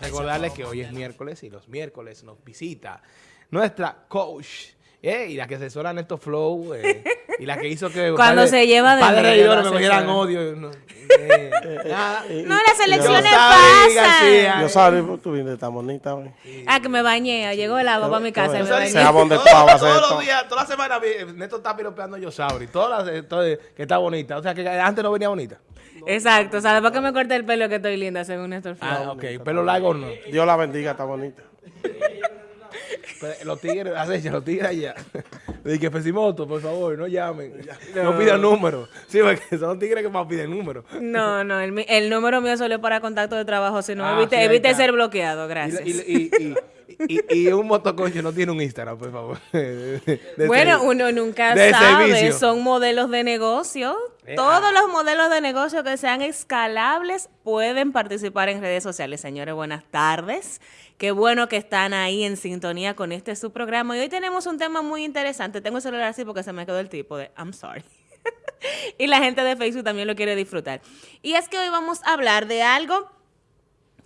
Recordarles que hoy es miércoles y los miércoles nos visita nuestra coach eh, y la que asesora Néstor Flow eh, y la que hizo que Cuando padre- se lleva de lo me cogieran odio. No, eh, nada. No, las elecciones Yosari pasan. Yo eh. sabes, tú vienes tan bonita hoy. Ah, que me bañé. Llegó el agua para mi casa. y me Yosari, bañé. se jabón de Todos- pavo, los días, toda la semana, Néstor está piropeando a Yosauri. Todas las, eh, que está bonita. O sea, que antes no venía bonita. Exacto. O sea, después que me corté el pelo que estoy linda, según Néstor Flow. Ah, ok. Pelo largo no. Dios la bendiga, está bonita. Pero los tigres, acecha, los tigres allá. Dije que Fesimoto, por favor, no llamen. No, pidan números. Sí, porque son tigres que más piden números. No, no, el, mi- el número mío solo es para contacto de trabajo, si no, Ah, evite, sí, evite ser bloqueado, gracias. y, y, y, y- y un motoconcho no tiene un Instagram, por favor. De- de bueno, servicio. uno nunca de sabe, servicio. son modelos de negocio. Eh, Todos ah. los modelos de negocio que sean escalables pueden participar en redes sociales. Señores, buenas tardes. Qué bueno que están ahí en sintonía con este su programa. Y hoy tenemos un tema muy interesante. Tengo el celular así porque se me quedó el tipo de I'm sorry. y la gente de Facebook también lo quiere disfrutar. Y es que hoy vamos a hablar de algo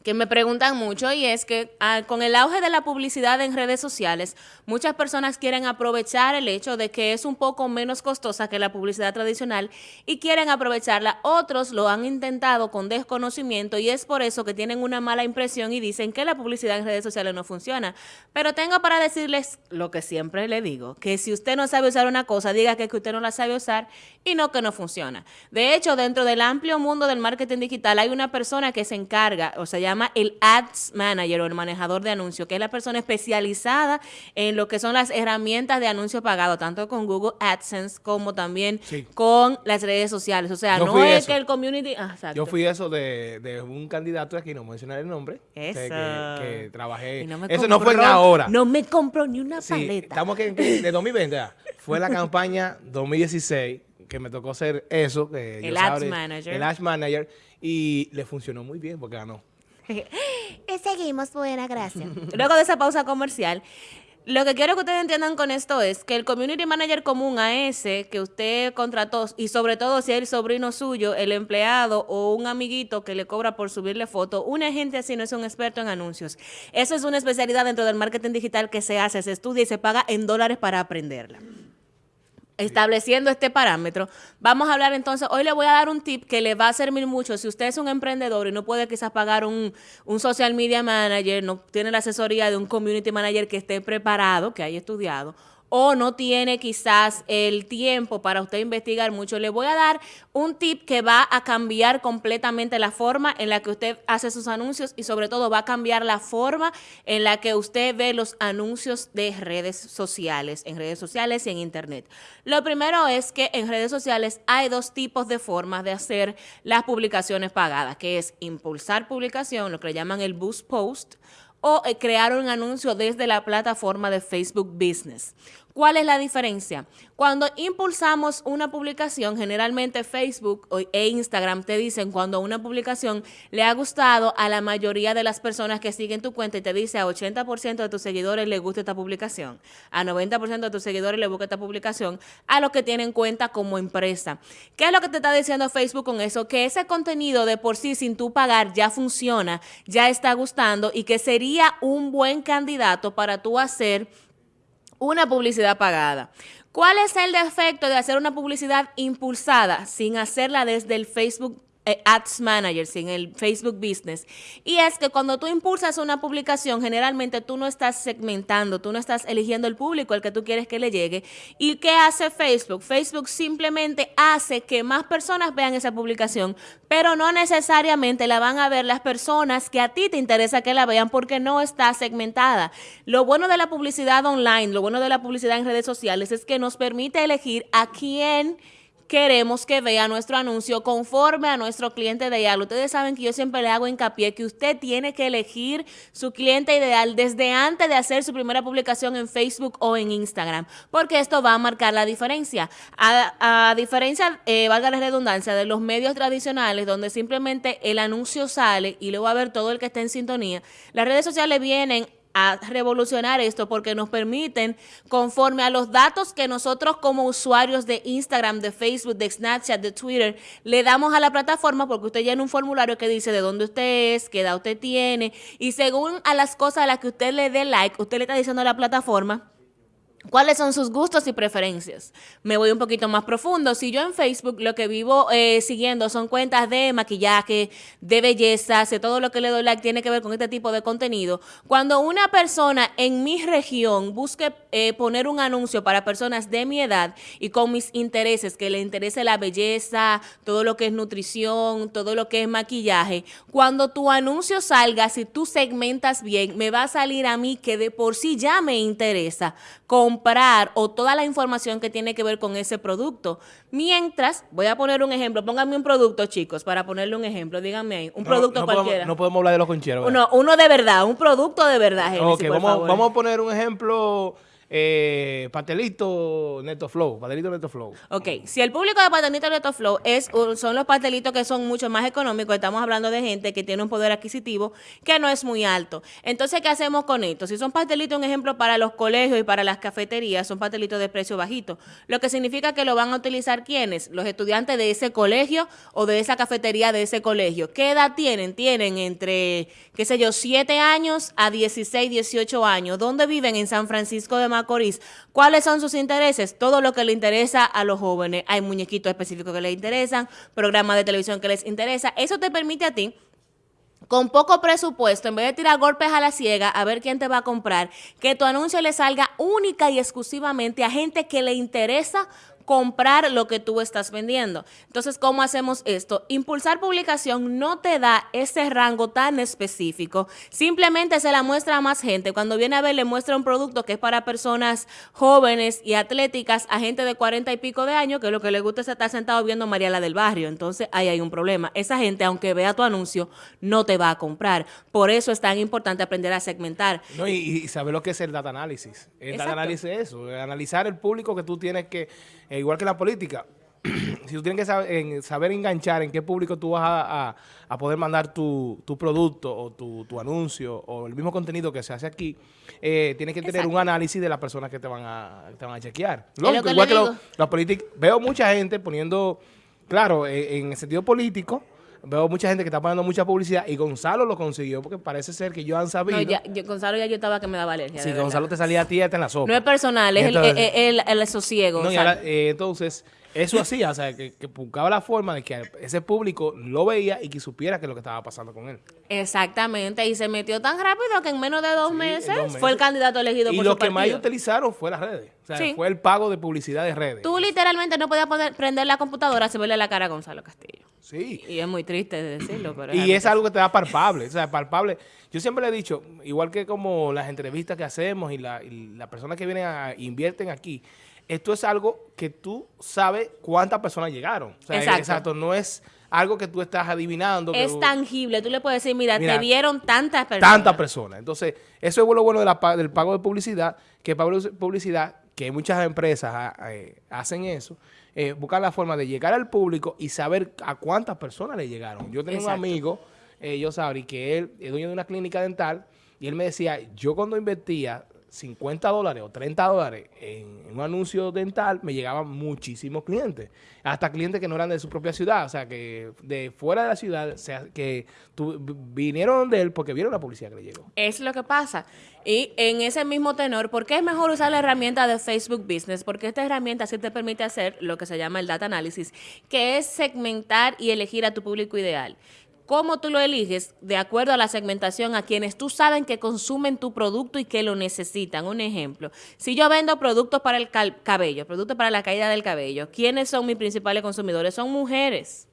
que me preguntan mucho y es que ah, con el auge de la publicidad en redes sociales, muchas personas quieren aprovechar el hecho de que es un poco menos costosa que la publicidad tradicional y quieren aprovecharla. Otros lo han intentado con desconocimiento y es por eso que tienen una mala impresión y dicen que la publicidad en redes sociales no funciona. Pero tengo para decirles lo que siempre le digo, que si usted no sabe usar una cosa, diga que, que usted no la sabe usar y no que no funciona. De hecho, dentro del amplio mundo del marketing digital hay una persona que se encarga, o se llama el Ads Manager o el manejador de anuncios, que es la persona especializada en lo que son las herramientas de anuncio pagado, tanto con Google AdSense como también Sí. con las redes sociales. O sea, Yo no es eso. que el community... ah. Yo fui eso de, de un candidato aquí, no mencionaré el nombre. que- Eso. Que, que trabajé. No eso no fue en compró- ahora. No me compró ni una Sí, paleta. estamos que, de 2020. ah. Fue la campaña 2016 que me tocó hacer eso. que El Ads Manager. El Ads Manager. Y le funcionó muy bien porque ganó. Y seguimos, buena gracia. Luego de esa pausa comercial, lo que quiero que ustedes entiendan con esto es que el community manager común a ese que usted contrató, y sobre todo si es el sobrino suyo, el empleado o un amiguito que le cobra por subirle foto, una gente así no es un experto en anuncios. Eso es una especialidad dentro del marketing digital que se hace, se estudia y se paga en dólares para aprenderla estableciendo este parámetro. Vamos a hablar entonces, hoy le voy a dar un tip que le va a servir mucho. Si usted es un emprendedor y no puede quizás pagar un, un social media manager, no tiene la asesoría de un community manager que esté preparado, que haya estudiado, o no tiene quizás el tiempo para usted investigar mucho, le voy a dar un tip que va a cambiar completamente la forma en la que usted hace sus anuncios y sobre todo va a cambiar la forma en la que usted ve los anuncios de redes sociales, en redes sociales y en internet. Lo primero es que en redes sociales hay dos tipos de formas de hacer las publicaciones pagadas, que es impulsar publicación, lo que le llaman el boost post, o eh, crear un anuncio desde la plataforma de Facebook Business. ¿Cuál es la diferencia? Cuando impulsamos una publicación, generalmente Facebook e Instagram te dicen cuando una publicación le ha gustado a la mayoría de las personas que siguen tu cuenta y te dice a 80% de tus seguidores le gusta esta publicación, a 90% de tus seguidores le gusta esta publicación, a los que tienen cuenta como empresa. ¿Qué es lo que te está diciendo Facebook con eso? Que ese contenido de por sí sin tú pagar ya funciona, ya está gustando y que sería un buen candidato para tú hacer una publicidad pagada. ¿Cuál es el defecto de hacer una publicidad impulsada sin hacerla desde el Facebook eh, Ads Manager, sin el Facebook Business? Y es que cuando tú impulsas una publicación, generalmente tú no estás segmentando, tú no estás eligiendo el público al que tú quieres que le llegue. ¿Y qué hace Facebook? Facebook simplemente hace que más personas vean esa publicación, pero no necesariamente la van a ver las personas que a ti te interesa que la vean porque no está segmentada. Lo bueno de la publicidad online, lo bueno de la publicidad en redes sociales es que nos permite elegir a quién queremos que vea nuestro anuncio conforme a nuestro cliente ideal. Ustedes saben que yo siempre le hago hincapié que usted tiene que elegir su cliente ideal desde antes de hacer su primera publicación en Facebook o en Instagram, porque esto va a marcar la diferencia. A, diferencia, eh, valga la redundancia, de los medios tradicionales, donde simplemente el anuncio sale y luego va a ver todo el que está en sintonía, las redes sociales vienen a revolucionar esto porque nos permiten, conforme a los datos que nosotros como usuarios de Instagram, de Facebook, de Snapchat, de Twitter, le damos a la plataforma, porque usted llena un formulario que dice de dónde usted es, qué edad usted tiene, y según a las cosas a las que usted le dé like, usted le está diciendo a la plataforma, ¿Cuáles son sus gustos y preferencias? Me voy un poquito más profundo. Si yo en Facebook lo que vivo eh, siguiendo son cuentas de maquillaje, de belleza, de todo lo que le doy like tiene que ver con este tipo de contenido. Cuando una persona en mi región busque eh, poner un anuncio para personas de mi edad y con mis intereses, que le interese la belleza, todo lo que es nutrición, todo lo que es maquillaje, cuando tu anuncio salga, si tú segmentas bien, me va a salir a mí que de por sí ya me interesa comprar o toda la información que tiene que ver con ese producto. Mientras, voy a poner un ejemplo, pónganme un producto, chicos, para ponerle un ejemplo, díganme ahí, un producto no cualquiera. Podemos, no podemos hablar de los concheros. Uno, uno de verdad, un producto de verdad, Génesis, Ok, por vamos, favor. vamos a poner un ejemplo, eh, pastelito Neto Flow, pastelito Neto Flow. Ok, si el público de Patanito Neto Flow es, son los pastelitos que son mucho más económicos, estamos hablando de gente que tiene un poder adquisitivo que no es muy alto. Entonces, ¿qué hacemos con esto? Si son pastelitos, un ejemplo para los colegios y para las cafeterías, son pastelitos de precio bajito, lo que significa que lo van a utilizar quienes? Los estudiantes de ese colegio o de esa cafetería de ese colegio. ¿Qué edad tienen? Tienen entre, qué sé yo, 7 años a 16, 18 años. ¿Dónde viven? En San Francisco de Macorís. ¿Cuáles son sus intereses? Todo lo que le interesa a los jóvenes. Hay muñequitos específicos que les interesan, programas de televisión que les interesa. Eso te permite a ti con poco presupuesto, en vez de tirar golpes a la ciega a ver quién te va a comprar, que tu anuncio le salga única y exclusivamente a gente que le interesa comprar lo que tú estás vendiendo. Entonces, ¿cómo hacemos esto? Impulsar publicación no te da ese rango tan específico. Simplemente se la muestra a más gente. Cuando viene a ver, le muestra un producto que es para personas jóvenes y atléticas, a gente de cuarenta y pico de años, que lo que le gusta es estar sentado viendo Mariela del Barrio. Entonces, ahí hay un problema. Esa gente, aunque vea tu anuncio, no te va a comprar. Por eso es tan importante aprender a segmentar. No, y, y saber lo que es el data análisis. El Exacto. data análisis es eso, analizar el público que tú tienes que, eh, igual que la política, si tú tienes que saber, en- saber enganchar en qué público tú vas a, a- a poder mandar tu, tu producto o tu, tu anuncio o el mismo contenido que se hace aquí, eh, tienes que tener un análisis de las personas que te van a, te van a chequear. Lógico, que igual que los políticos, veo mucha gente poniendo, claro, eh, en el sentido político, veo mucha gente que está poniendo mucha publicidad y Gonzalo lo consiguió porque parece ser que ellos han sabido. No, ya, yo- Gonzalo ya yo estaba que me daba alergia. Sí. Gonzalo te salía a ti hasta en la sopa. No es personal, es el, Entonces- el, el- el sosiego. No, y Gonzalo. ahora, eh, entonces, eso hacía, o sea, que, que buscaba la forma de que ese público lo veía y que supiera qué es lo que estaba pasando con él. Exactamente, y se metió tan rápido que en menos de dos, Sí, meses, dos fue el candidato elegido Y por lo su que más partido. utilizaron fue las redes. O sea, Sí. fue el pago de publicidad de redes. Tú literalmente no podías poner- prender la computadora sin verle la cara a Gonzalo Castillo. Sí. Y es muy triste de decirlo, pero Y es algo que te da palpable, o sea, palpable. Yo siempre le he dicho, igual que como las entrevistas que hacemos y, la, las personas que vienen a invierten aquí, esto es algo que tú sabes cuántas personas llegaron. O sea, Exacto. exacto, no es algo que tú estás adivinando. es tangible. Tú le puedes decir, mira, Mira, te vieron tantas personas. tantas personas. Entonces, eso es lo bueno de la del pago de publicidad, que pago de publicidad, que muchas empresas ah, eh, hacen eso, eh, buscar la forma de llegar al público y saber a cuántas personas le llegaron. Yo tenía Exacto. un amigo, eh, yo sabría que él es dueño de una clínica dental y él me decía, yo cuando invertía 50 dólares o 30 dólares en, en un anuncio dental, me llegaban muchísimos clientes. Hasta clientes que no eran de su propia ciudad, o sea, que de fuera de la ciudad, o sea, que tu- vinieron de él porque vieron la publicidad que le llegó. Es lo que pasa. Y en ese mismo tenor, ¿por qué es mejor usar la herramienta de Facebook Business? Porque esta herramienta sí te permite hacer lo que se llama el data analysis, que es segmentar y elegir a tu público ideal. ¿Cómo tú lo eliges? De acuerdo a la segmentación, a quienes tú saben que consumen tu producto y que lo necesitan. Un ejemplo, si yo vendo productos para el cabello, productos para la caída del cabello, ¿quiénes son mis principales consumidores? Son mujeres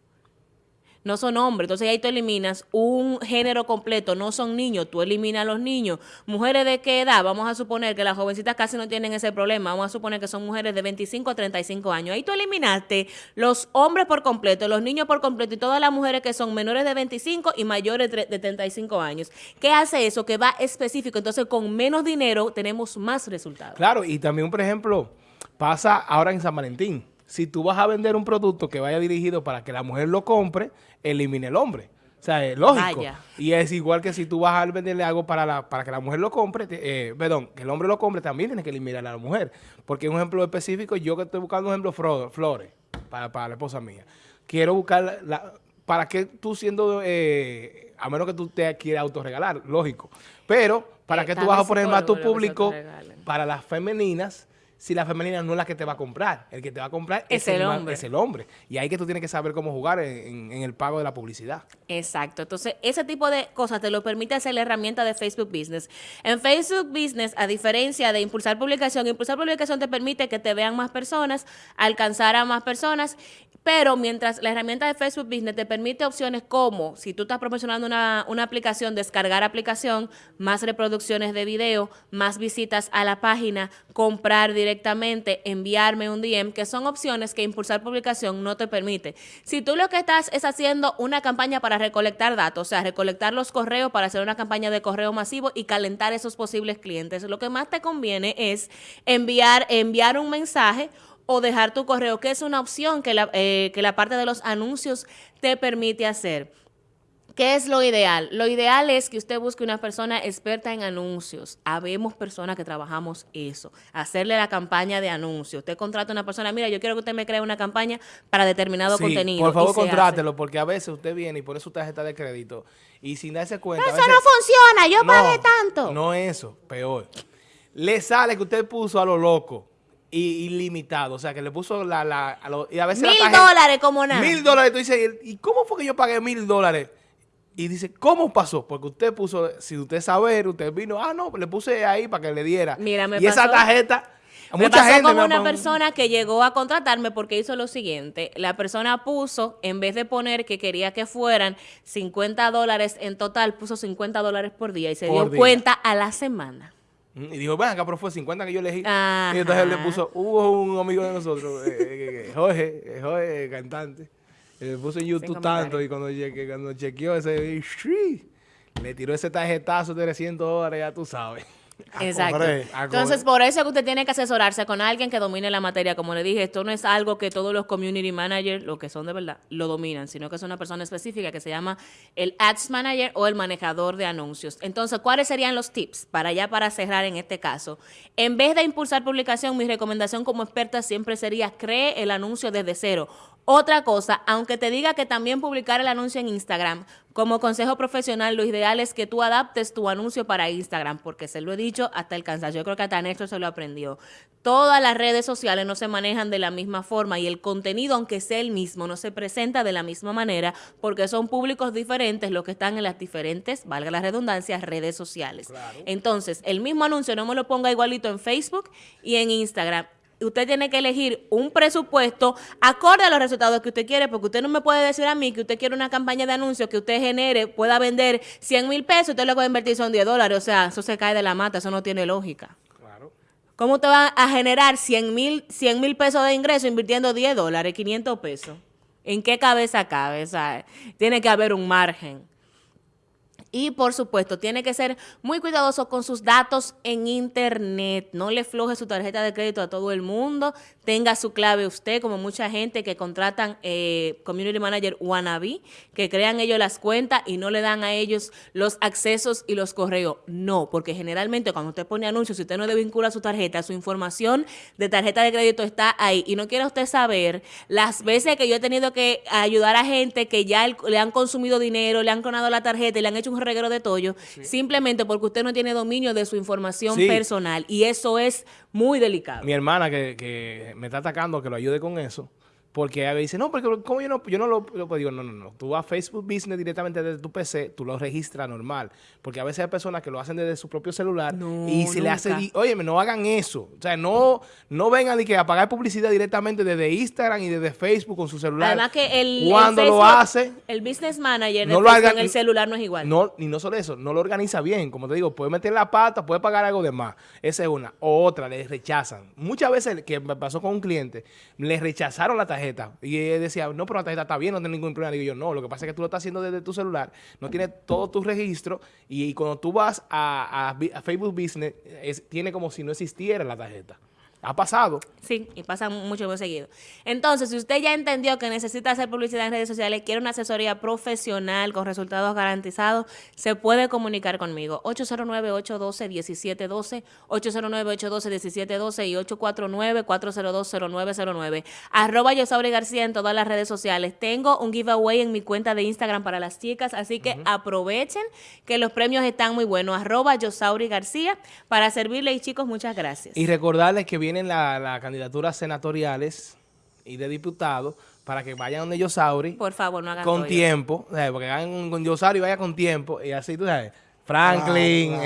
no son hombres. Entonces ahí tú eliminas un género completo, no son niños, tú eliminas a los niños. Mujeres de qué edad? Vamos a suponer que las jovencitas casi no tienen ese problema, vamos a suponer que son mujeres de 25 a 35 años. Ahí tú eliminaste los hombres por completo, los niños por completo y todas las mujeres que son menores de 25 y mayores de de 35 años. ¿Qué hace eso? Que va específico. Entonces con menos dinero tenemos más resultados. Claro, y también, por ejemplo, pasa ahora en San Valentín. Si tú vas a vender un producto que vaya dirigido para que la mujer lo compre, elimina el hombre. O sea, es lógico. Vaya. Y es igual que si tú vas a venderle algo para, la, para que la mujer lo compre, te- eh, perdón, que el hombre lo compre, también tienes que eliminar a la mujer. Porque un ejemplo específico, yo que estoy buscando un ejemplo, flores, para, para la esposa mía. Quiero buscar, la, la- ¿para qué tú siendo, eh, a menos que tú te quieras autorregalar, lógico. Pero, ¿para Eh, qué tú vas a poner más tu que se público para las femeninas? Si la femenina no es la que te va a comprar, el que te va a comprar Es el hombre. es el hombre. Y ahí que tú tienes que saber cómo jugar en- en- en el pago de la publicidad. Exacto. Entonces, ese tipo de cosas te lo permite hacer la herramienta de Facebook Business. En Facebook Business, a diferencia de impulsar publicación, impulsar publicación te permite que te vean más personas, alcanzar a más personas, pero mientras la herramienta de Facebook Business te permite opciones como, si tú estás promocionando una, una aplicación, descargar aplicación, más reproducciones de video, más visitas a la página, comprar directamente, enviarme un DM, que son opciones que impulsar publicación no te permite. Si tú lo que estás es haciendo una campaña para recolectar datos, o sea, recolectar los correos para hacer una campaña de correo masivo y calentar esos posibles clientes, lo que más te conviene es enviar, enviar un mensaje o dejar tu correo, que es una opción que la, eh, que la parte de los anuncios te permite hacer. ¿Qué es lo ideal? Lo ideal es que usted busque una persona experta en anuncios. Habemos personas que trabajamos eso. Hacerle la campaña de anuncios. Usted contrata a una persona, mira, yo quiero que usted me cree una campaña para determinado Sí, contenido. Por favor, hace. contrátelo, porque a veces usted viene y pone su tarjeta de crédito y sin darse cuenta. a Eso veces- no funciona, yo No, pagué tanto. No eso, peor. Le sale que usted puso a lo loco ilimitado. O sea, que le puso la... la a lo- y a veces Mil dólares como nada. Mil dólares. Tú dices, ¿y cómo fue que yo pagué mil dólares? Y dice, ¿cómo pasó? Porque usted puso, si usted saber, usted vino, ah, no, le puse ahí para que le diera. Mira, me y esa tarjeta, Me mucha pasó gente me ha una persona que llegó a contratarme porque hizo lo siguiente. La persona puso, en vez de poner que quería que fueran 50 dólares en total, puso 50 dólares por día y se Por dio día. cuenta a la semana. Y dijo, ven acá, pero fue 50 que yo elegí. Ajá. Y entonces él le puso, hubo un amigo de nosotros, eh, eh, eh, Jorge, eh, Jorge, eh, cantante, y le puso en YouTube tanto y cuando, cuando chequeó ese, le tiró ese tarjetazo de 300 dólares, ya tú sabes. Exacto. a Entonces, por eso es que usted tiene que asesorarse con alguien que domine la materia. Como le dije, esto no es algo que todos los community managers, lo que son de verdad, lo dominan, sino que es una persona específica que se llama el Ads Manager o el manejador de anuncios. Entonces, ¿cuáles serían los tips para ya para cerrar en este caso? En vez de impulsar publicación, mi recomendación como experta siempre sería cree el anuncio desde cero. Otra cosa, aunque te diga que también publicar el anuncio en Instagram, como consejo profesional, lo ideal es que tú adaptes tu anuncio para Instagram, porque se lo he dicho hasta el cansancio. Yo creo que hasta Néstor se lo aprendió. Todas las redes sociales no se manejan de la misma forma y el contenido, aunque sea el mismo, no se presenta de la misma manera porque son públicos diferentes los que están en las diferentes, valga la redundancia, redes sociales. Entonces, el mismo anuncio no me lo ponga igualito en Facebook y en Instagram usted tiene que elegir un presupuesto acorde a los resultados que usted quiere, porque usted no me puede decir a mí que usted quiere una campaña de anuncios que usted genere, pueda vender 100 mil pesos, usted lo puede invertir son 10 dólares, o sea, eso se cae de la mata, eso no tiene lógica. Claro. ¿Cómo usted va a generar 100 mil 100 mil pesos de ingreso invirtiendo 10 dólares, 500 pesos? ¿En qué cabeza cabe? O sea, tiene que haber un margen. Y por supuesto, tiene que ser muy cuidadoso con sus datos en Internet. No le floje su tarjeta de crédito a todo el mundo. Tenga su clave usted, como mucha gente que contratan eh, Community Manager wannabe, que crean ellos las cuentas y no le dan a ellos los accesos y los correos. No, porque generalmente cuando usted pone anuncios, si usted no desvincula su tarjeta, su información de tarjeta de crédito está ahí. Y no quiere usted saber las veces que yo he tenido que ayudar a gente que ya le han consumido dinero, le han clonado la tarjeta y le han hecho un reguero de tollo, simplemente porque usted no tiene dominio de su información Sí. personal. Y eso es muy delicado. Mi hermana que, que me está atacando, que lo ayude con eso. Porque me dice, no, porque como yo no, yo no lo, lo digo, no, no, no. Tú vas a Facebook Business directamente desde tu PC, tú lo registras normal. Porque a veces hay personas que lo hacen desde su propio celular No, y se le hace, oye, no hagan eso. O sea, no, no vengan de que a pagar publicidad directamente desde Instagram y desde Facebook con su celular. Además que el, el Cuando lo hace, el business manager no lo hagan- en el celular no es igual. no, y no solo eso, no lo organiza bien. Como te digo, puede meter la pata, puede pagar algo de más. Esa es una. O otra, le rechazan. Muchas veces, que me pasó con un cliente, le rechazaron la tarjeta. Y él decía, no, pero la tarjeta está bien, no tiene ningún problema. Digo yo, no, lo que pasa es que tú lo estás haciendo desde tu celular, no tiene todo tu registro. Y, cuando tú vas a Facebook Business, es- tiene como si no existiera la tarjeta. Ha pasado. Sí, y pasa mucho más seguido. Entonces, si usted ya entendió que necesita hacer publicidad en redes sociales, quiere una asesoría profesional con resultados garantizados, se puede comunicar conmigo. 809-812-1712, 809-812-1712 y 849-402-0909. Arroba Yosauri García en todas las redes sociales. Tengo un giveaway en mi cuenta de Instagram para las chicas, así que aprovechen que los premios están muy buenos. Arroba Yosauri García para servirle y chicos, muchas gracias. Y recordarles que vienen las la candidaturas senatoriales y de diputados para que vayan donde Yosauri Por favor, no hagan con tiempo, o sea, porque hagan con Yosauri y vaya con tiempo y así tú sabes. Franklin, Claro,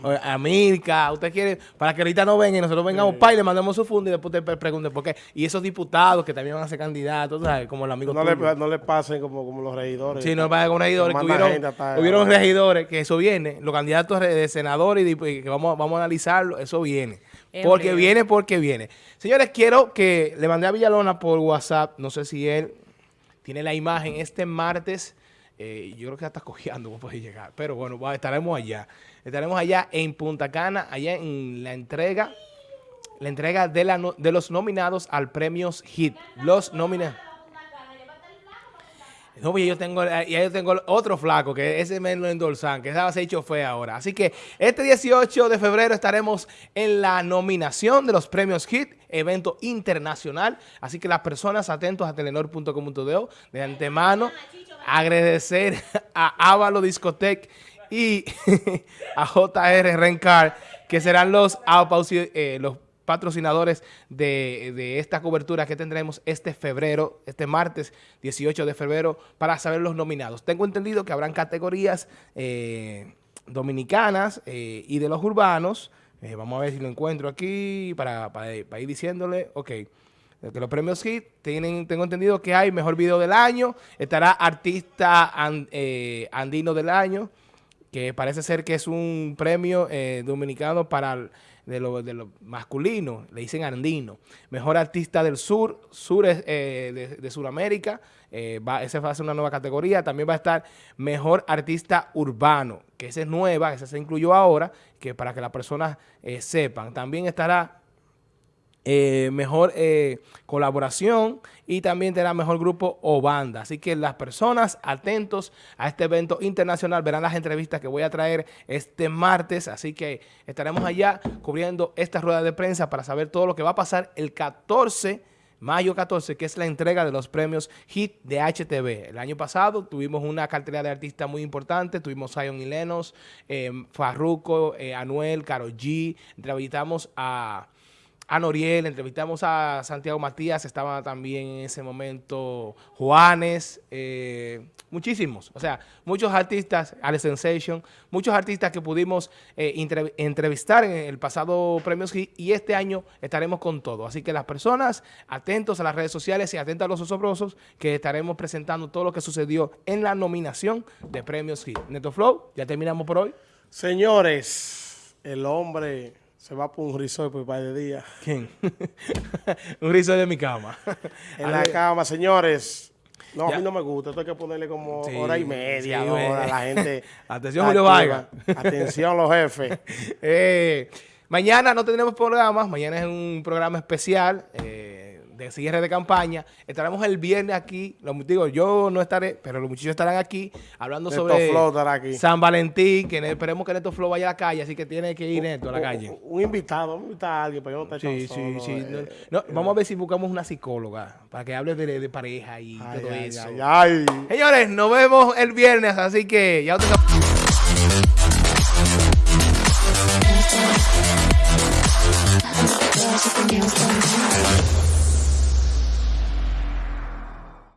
claro. eh, Amilcar, usted quiere, para que ahorita no vengan y nosotros vengamos pa, y le mandemos su fondo y después te pre- pregunten por qué. Y esos diputados que también van a ser candidatos, ¿sabes? Como el amigo No le, tuyo. no le pasen como, como los regidores. Sí, no pasa con regidores. que hubieron, gente hasta- hubieron regidores, que eso viene. Los candidatos de senadores y que vamos, vamos a analizarlo, eso viene. Porque viene, porque viene. Señores, quiero que le mandé a Villalona por WhatsApp, no sé si él tiene la imagen este martes. eh, yo creo que ya está cojeando, no puede llegar. Pero bueno, estaremos allá. Estaremos allá en Punta Cana, allá en la entrega, la entrega de, la no- de los nominados al premios HIT. Los nominados. No, pues yo tengo, ya yo tengo otro flaco, que ese me lo endorsan, que esa va a ser chofer ahora. Así que este 18 de febrero estaremos en la nominación de los premios HIT, evento internacional. Así que las personas atentos a telenor.com.do de antemano, agradecer a Ávalo Discotec y a JR Rencar, que serán los, eh, los patrocinadores de, de esta cobertura que tendremos este febrero, este martes 18 de febrero, para saber los nominados. Tengo entendido que habrán categorías eh, dominicanas eh, y de los urbanos. Eh, vamos a ver si lo encuentro aquí para, para- ir diciéndole. Ok. Que los premios HIT tienen, tengo entendido que hay mejor video del año, estará artista an- andino del año, que parece ser que es un premio dominicano para el- de lo, de lo masculino, le dicen andino. Mejor artista del sur, sur eh, de, de Sudamérica, eh, va, esa va a ser una nueva categoría. También va a estar mejor artista urbano, que esa es nueva, esa se incluyó ahora, que para que las personas eh, sepan. También estará eh, mejor eh, colaboración y también tendrá mejor grupo o banda. Así que las personas atentos a este evento internacional verán las entrevistas que voy a traer este martes. Así que estaremos allá cubriendo esta rueda de prensa para saber todo lo que va a pasar el 14 Mayo 14, que es la entrega de los premios HIT de HTV. El año pasado tuvimos una cartera de artistas muy importante. Tuvimos Zion y Lenos, eh, Farruko, Anuel, Karol G. Entrevistamos a a Noriel, entrevistamos a Santiago Matías, estaba también en ese momento Juanes, eh, muchísimos, o sea, muchos artistas, Ale Sensation, muchos artistas que pudimos eh, entre- entrevistar en el pasado Premios Hit y este año estaremos con todo. Así que las personas atentos a las redes sociales y atentos a los osobrosos que estaremos presentando todo lo que sucedió en la nominación de Premios Hit. Neto Flow, ya terminamos por hoy. Señores, el hombre se va por un risol por un par de días. ¿Quién? Un rizo de mi cama. En la cama, señores. No, Ya. a mí no me gusta. Esto hay que ponerle como Sí, hora y media, sí, dos ve. horas a la gente. Atención, Julio Vargas. Atención, los jefes. Eh, mañana no tendremos programas, mañana es un programa especial eh, de cierre de campaña. Estaremos el viernes aquí, los, digo, yo no estaré, pero los muchachos estarán aquí hablando Neto sobre Flow aquí. San Valentín, que esperemos que Neto Flow vaya a la calle, así que tiene que ir Neto a la calle. Un, un invitado, vamos a invitar a alguien, pero yo no estoy Sí, solo, sí. eh. No, no, vamos a ver si buscamos una psicóloga para que hable de, de pareja y Ay, todo ay, eso. ay. Señores, nos vemos el viernes, así que ya nails done.